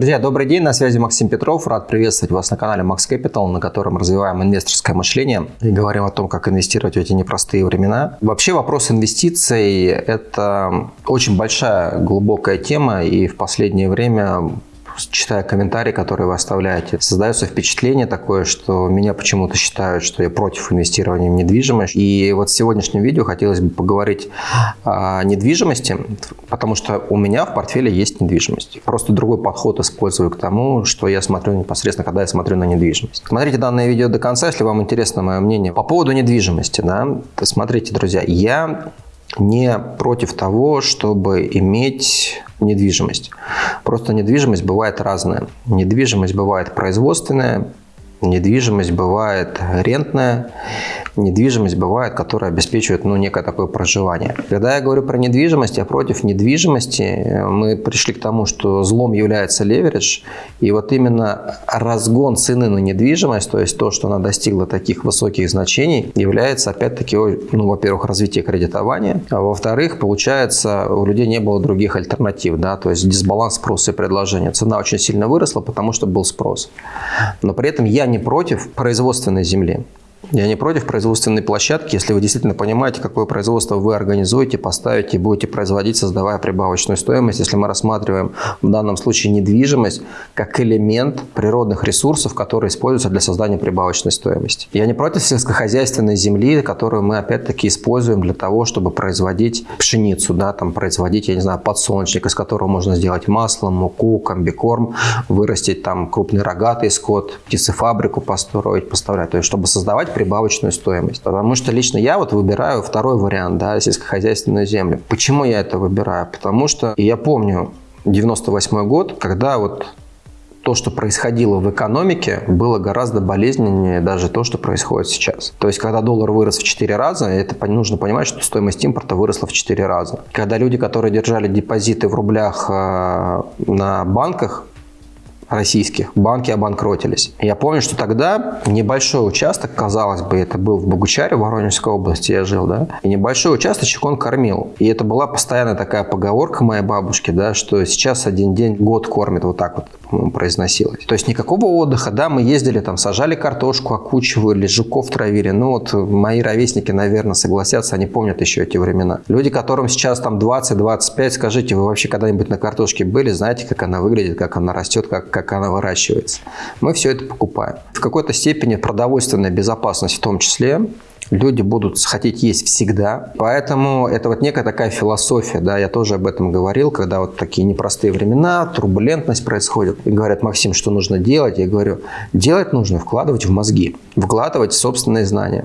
Друзья, добрый день, на связи Максим Петров. Рад приветствовать вас на канале Max Capital, на котором развиваем инвесторское мышление и говорим о том, как инвестировать в эти непростые времена. Вообще вопрос инвестиций – это очень большая, глубокая тема, и в последнее время читая комментарии, которые вы оставляете, создается впечатление такое, что меня почему-то считают, что я против инвестирования в недвижимость. И вот в сегодняшнем видео хотелось бы поговорить о недвижимости, потому что у меня в портфеле есть недвижимость. Просто другой подход использую к тому, что я смотрю непосредственно, когда я смотрю на недвижимость. Смотрите данное видео до конца, если вам интересно мое мнение. По поводу недвижимости, да, смотрите, друзья, я не против того, чтобы иметь недвижимость. Просто недвижимость бывает разная. Недвижимость бывает производственная, недвижимость бывает рентная, недвижимость бывает, которая обеспечивает ну, некое такое проживание. Когда я говорю про недвижимость, я против недвижимости. Мы пришли к тому, что злом является леверидж. И вот именно разгон цены на недвижимость, то есть то, что она достигла таких высоких значений, является опять-таки, ну, во-первых, развитие кредитования, а во-вторых, получается, у людей не было других альтернатив, да, то есть дисбаланс спроса и предложения. Цена очень сильно выросла, потому что был спрос. Но при этом я не против производственной земли. Я не против производственной площадки, если вы действительно понимаете, какое производство вы организуете, поставите будете производить, создавая прибавочную стоимость. Если мы рассматриваем в данном случае недвижимость как элемент природных ресурсов, которые используются для создания прибавочной стоимости. Я не против сельскохозяйственной земли, которую мы опять-таки используем для того, чтобы производить пшеницу, да, там производить, я не знаю, подсолнечник, из которого можно сделать масло, муку, комбикорм, вырастить там крупный рогатый скот, птицефабрику построить, поставлять, то есть чтобы создавать прибавочную стоимость. Потому что лично я вот выбираю второй вариант, да, сельскохозяйственную землю. Почему я это выбираю? Потому что я помню 98 год, когда вот то, что происходило в экономике, было гораздо болезненнее даже то, что происходит сейчас. То есть, когда доллар вырос в 4 раза, это нужно понимать, что стоимость импорта выросла в 4 раза. Когда люди, которые держали депозиты в рублях э, на банках, российских, банки обанкротились. Я помню, что тогда небольшой участок, казалось бы, это был в Богучаре, в Воронежской области я жил, да, и небольшой участочек он кормил. И это была постоянная такая поговорка моей бабушки, да, что сейчас один день год кормит, вот так вот, произносилось. То есть никакого отдыха, да, мы ездили там, сажали картошку, окучивали, жуков травили. Ну вот мои ровесники, наверное, согласятся, они помнят еще эти времена. Люди, которым сейчас там 20-25, скажите, вы вообще когда-нибудь на картошке были, знаете, как она выглядит, как она растет, как, как она выращивается. Мы все это покупаем. В какой-то степени продовольственная безопасность в том числе люди будут хотеть есть всегда. Поэтому это вот некая такая философия, да, я тоже об этом говорил, когда вот такие непростые времена, турбулентность происходит. И говорят, Максим, что нужно делать? Я говорю, делать нужно вкладывать в мозги, вкладывать собственные знания.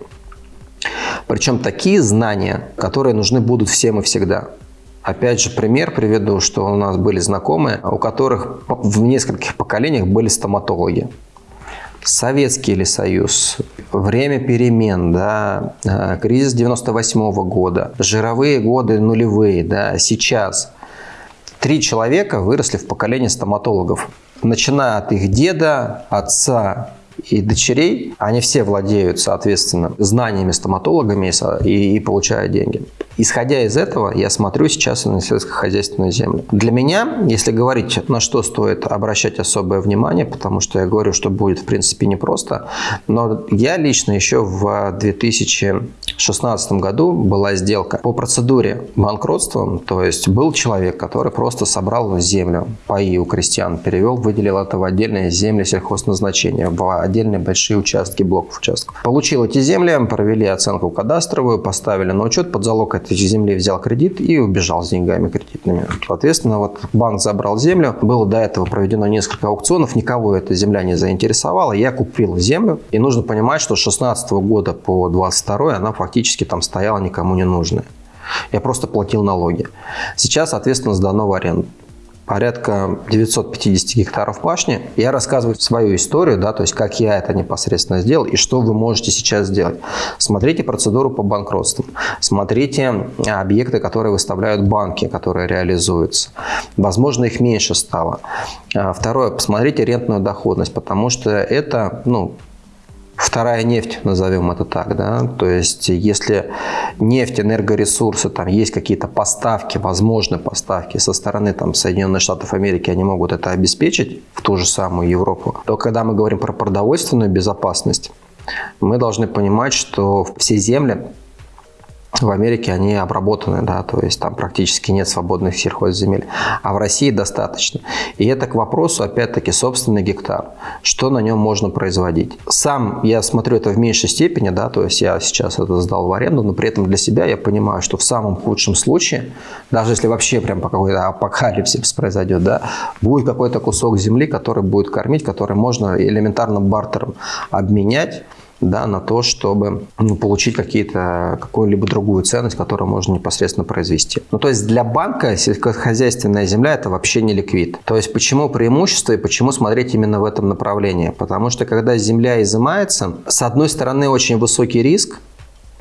Причем такие знания, которые нужны будут всем и всегда. Опять же, пример приведу, что у нас были знакомые, у которых в нескольких поколениях были стоматологи. Советский или Союз, время перемен, да, э, кризис 98 -го года, жировые годы нулевые, да, сейчас. Три человека выросли в поколении стоматологов. Начиная от их деда, отца и дочерей, они все владеют, соответственно, знаниями стоматологами и, и получают деньги. Исходя из этого, я смотрю сейчас на сельскохозяйственную землю. Для меня, если говорить, на что стоит обращать особое внимание, потому что я говорю, что будет, в принципе, непросто, но я лично еще в 2016 году была сделка по процедуре банкротства, то есть был человек, который просто собрал землю, паи у крестьян, перевел, выделил это в отдельные земли сельхозназначения, в отдельные большие участки, блоков участков. Получил эти земли, провели оценку кадастровую, поставили на учет под залог тысяч земли взял кредит и убежал с деньгами кредитными. Соответственно, вот банк забрал землю. Было до этого проведено несколько аукционов. Никого эта земля не заинтересовала. Я купил землю. И нужно понимать, что с 16 года по 22 она фактически там стояла никому не нужная. Я просто платил налоги. Сейчас, соответственно, сдано в аренду порядка 950 гектаров пашни. Я рассказываю свою историю, да, то есть как я это непосредственно сделал и что вы можете сейчас сделать. Смотрите процедуру по банкротству, смотрите объекты, которые выставляют банки, которые реализуются. Возможно, их меньше стало. А, второе, посмотрите рентную доходность, потому что это, ну, вторая нефть, назовем это так, да, то есть если нефть, энергоресурсы, там есть какие-то поставки, возможно поставки со стороны там Соединенных Штатов Америки, они могут это обеспечить в ту же самую Европу, то когда мы говорим про продовольственную безопасность, мы должны понимать, что все земли в Америке они обработаны, да, то есть там практически нет свободных сельхозземель, а в России достаточно. И это к вопросу, опять-таки, собственный гектар, что на нем можно производить. Сам я смотрю это в меньшей степени, да, то есть я сейчас это сдал в аренду, но при этом для себя я понимаю, что в самом худшем случае, даже если вообще прям по какой-то апокалипсис произойдет, да, будет какой-то кусок земли, который будет кормить, который можно элементарно бартером обменять, да, на то, чтобы ну, получить какие-то, какую-либо другую ценность, которую можно непосредственно произвести. Ну, то есть для банка сельскохозяйственная земля – это вообще не ликвид. То есть почему преимущество и почему смотреть именно в этом направлении? Потому что когда земля изымается, с одной стороны очень высокий риск,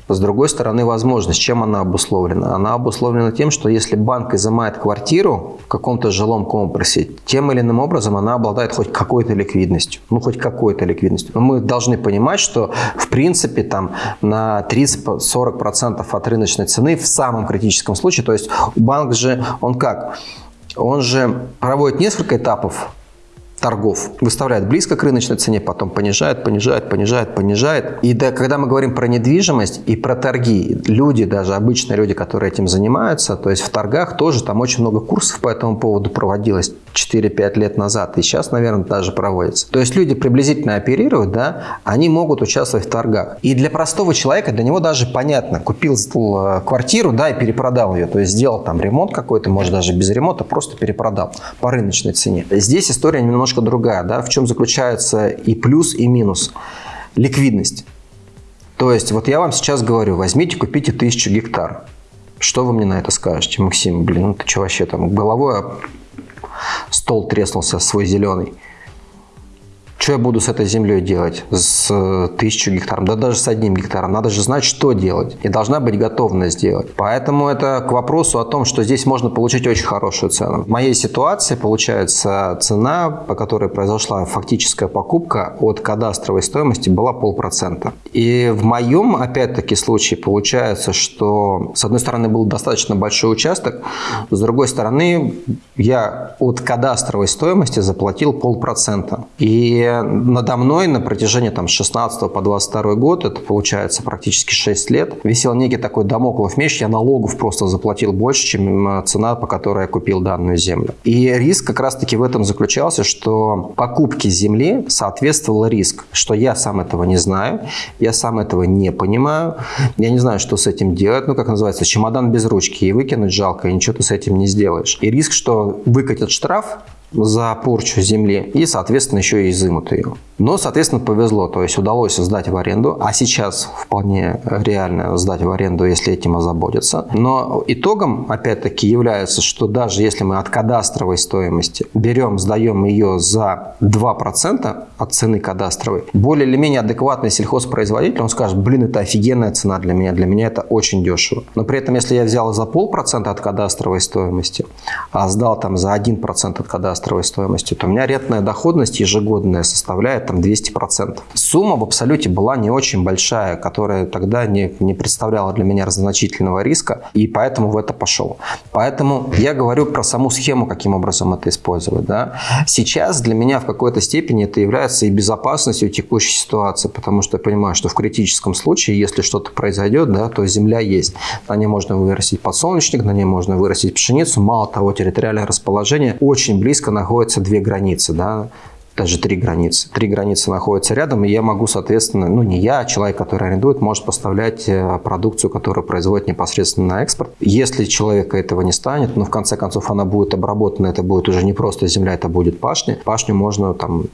с другой стороны, возможность. Чем она обусловлена? Она обусловлена тем, что если банк изымает квартиру в каком-то жилом комплексе, тем или иным образом она обладает хоть какой-то ликвидностью. Ну, хоть какой-то ликвидностью. Но мы должны понимать, что в принципе там на 30-40% от рыночной цены в самом критическом случае, то есть банк же, он как? Он же проводит несколько этапов торгов. Выставляет близко к рыночной цене, потом понижает, понижает, понижает, понижает. И да, когда мы говорим про недвижимость и про торги, люди, даже обычные люди, которые этим занимаются, то есть в торгах тоже там очень много курсов по этому поводу проводилось 4-5 лет назад. И сейчас, наверное, даже проводится. То есть люди приблизительно оперируют, да, они могут участвовать в торгах. И для простого человека, для него даже понятно, купил э, квартиру, да, и перепродал ее. То есть сделал там ремонт какой-то, может даже без ремонта, просто перепродал по рыночной цене. Здесь история немножко другая. Да? В чем заключается и плюс, и минус? Ликвидность. То есть, вот я вам сейчас говорю, возьмите, купите тысячу гектар. Что вы мне на это скажете, Максим? Блин, ну ты что вообще там, головой стол треснулся свой зеленый. Что я буду с этой землей делать? С э, тысячу гектаром, да даже с одним гектаром. Надо же знать, что делать. И должна быть готовность сделать. Поэтому это к вопросу о том, что здесь можно получить очень хорошую цену. В моей ситуации получается цена, по которой произошла фактическая покупка от кадастровой стоимости была полпроцента. И в моем, опять-таки, случае получается, что с одной стороны был достаточно большой участок, с другой стороны я от кадастровой стоимости заплатил полпроцента. И надо мной на протяжении там, с 16 по 22 год, это получается практически 6 лет, висел некий такой домоклов меч, я налогов просто заплатил больше, чем цена, по которой я купил данную землю. И риск как раз-таки в этом заключался, что покупки земли соответствовал риск, что я сам этого не знаю, я сам этого не понимаю, я не знаю, что с этим делать, ну, как называется, чемодан без ручки, и выкинуть жалко, и ничего ты с этим не сделаешь. И риск, что выкатят штраф, за порчу земли и, соответственно, еще и изымут ее. Но, соответственно, повезло, то есть удалось сдать в аренду, а сейчас вполне реально сдать в аренду, если этим озаботиться. Но итогом, опять-таки, является, что даже если мы от кадастровой стоимости берем, сдаем ее за 2% от цены кадастровой, более или менее адекватный сельхозпроизводитель, он скажет, блин, это офигенная цена для меня, для меня это очень дешево. Но при этом, если я взял за полпроцента от кадастровой стоимости, а сдал там за 1% от кадастровой стоимости, то у меня рентная доходность ежегодная составляет там 200%. Сумма в абсолюте была не очень большая, которая тогда не, не представляла для меня значительного риска, и поэтому в это пошел. Поэтому я говорю про саму схему, каким образом это использовать. Да? Сейчас для меня в какой-то степени это является и безопасностью текущей ситуации, потому что я понимаю, что в критическом случае, если что-то произойдет, да, то земля есть. На ней можно вырастить подсолнечник, на ней можно вырастить пшеницу. Мало того, территориальное расположение очень близко находятся две границы. Да? Даже три границы. Три границы находятся рядом, и я могу, соответственно, ну не я, а человек, который арендует, может поставлять э, продукцию, которую производит непосредственно на экспорт. Если человека этого не станет, ну в конце концов она будет обработана, это будет уже не просто земля, это будет пашня. Пашню можно там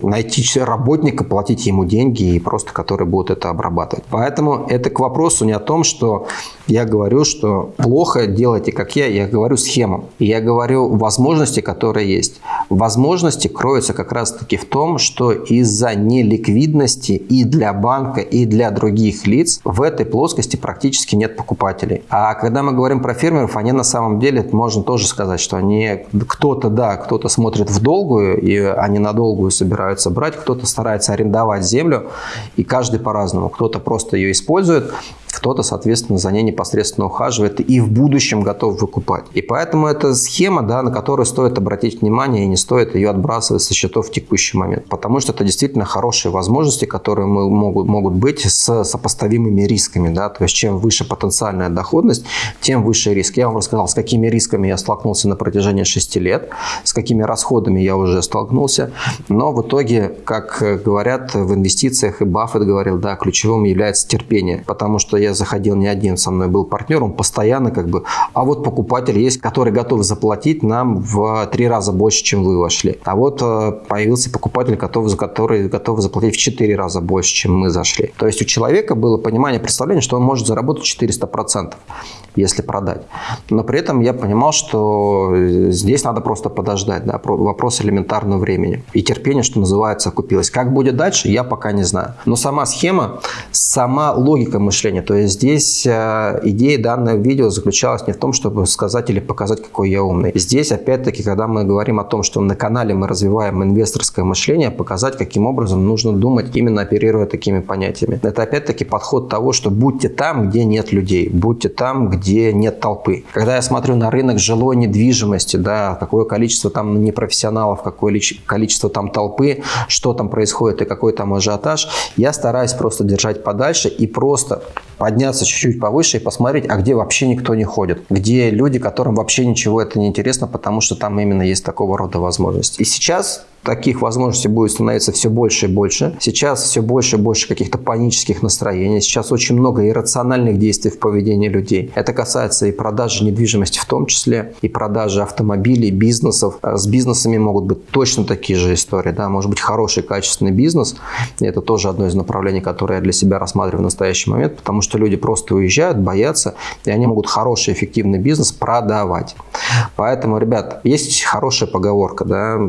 найти работника, платить ему деньги, и просто который будет это обрабатывать. Поэтому это к вопросу не о том, что я говорю, что плохо делайте, как я, я говорю схему. Я говорю возможности, которые есть. Возможности кроются как раз раз-таки в том, что из-за неликвидности и для банка, и для других лиц в этой плоскости практически нет покупателей. А когда мы говорим про фермеров, они на самом деле, можно тоже сказать, что они кто-то, да, кто-то смотрит в долгую, и они на долгую собираются брать, кто-то старается арендовать землю, и каждый по-разному. Кто-то просто ее использует, кто-то, соответственно, за ней непосредственно ухаживает и в будущем готов выкупать. И поэтому это схема, да, на которую стоит обратить внимание и не стоит ее отбрасывать со счетов в текущий момент. Потому что это действительно хорошие возможности, которые мы, могут, могут быть с сопоставимыми рисками. Да? То есть чем выше потенциальная доходность, тем выше риск. Я вам рассказал, с какими рисками я столкнулся на протяжении 6 лет, с какими расходами я уже столкнулся. Но в итоге, как говорят в инвестициях, и Баффет говорил, да, ключевым является терпение. Потому что я заходил не один, со мной был партнер, он постоянно как бы, а вот покупатель есть, который готов заплатить нам в три раза больше, чем вы вошли. А вот э, появился покупатель, готов, который готов заплатить в четыре раза больше, чем мы зашли. То есть у человека было понимание, представление, что он может заработать 400% если продать. Но при этом я понимал, что здесь надо просто подождать. Да, вопрос элементарного времени. И терпение, что называется, окупилось. Как будет дальше, я пока не знаю. Но сама схема, сама логика мышления, то есть здесь э, идея данного видео заключалась не в том, чтобы сказать или показать, какой я умный. Здесь, опять-таки, когда мы говорим о том, что на канале мы развиваем инвесторское мышление, показать, каким образом нужно думать, именно оперируя такими понятиями. Это, опять-таки, подход того, что будьте там, где нет людей, будьте там, где нет толпы. Когда я смотрю на рынок жилой недвижимости, да, какое количество там непрофессионалов, какое количество там толпы, что там происходит и какой там ажиотаж, я стараюсь просто держать подальше и просто подняться чуть-чуть повыше и посмотреть, а где вообще никто не ходит, где люди, которым вообще ничего это не интересно, потому что там именно есть такого рода возможности. И сейчас таких возможностей будет становиться все больше и больше. Сейчас все больше и больше каких-то панических настроений. Сейчас очень много иррациональных действий в поведении людей. Это касается и продажи недвижимости в том числе, и продажи автомобилей, бизнесов. А с бизнесами могут быть точно такие же истории. Да? Может быть хороший, качественный бизнес. И это тоже одно из направлений, которое я для себя рассматриваю в настоящий момент, потому что люди просто уезжают, боятся, и они могут хороший, эффективный бизнес продавать. Поэтому, ребят, есть хорошая поговорка, да,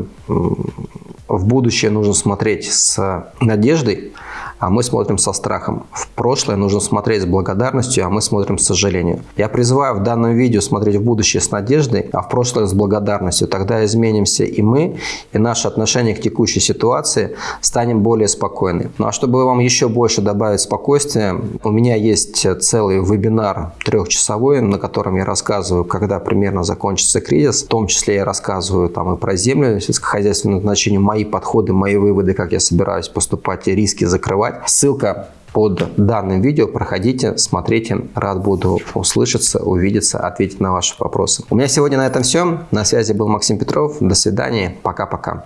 в будущее нужно смотреть с надеждой, а мы смотрим со страхом. В прошлое нужно смотреть с благодарностью, а мы смотрим с сожалением. Я призываю в данном видео смотреть в будущее с надеждой, а в прошлое с благодарностью. Тогда изменимся и мы, и наше отношение к текущей ситуации станем более спокойны. Ну а чтобы вам еще больше добавить спокойствия, у меня есть целый вебинар трехчасовой, на котором я рассказываю, когда примерно закончится кризис. В том числе я рассказываю там и про землю, сельскохозяйственное значение, мои подходы, мои выводы, как я собираюсь поступать и риски закрывать. Ссылка под данным видео. Проходите, смотрите. Рад буду услышаться, увидеться, ответить на ваши вопросы. У меня сегодня на этом все. На связи был Максим Петров. До свидания. Пока-пока.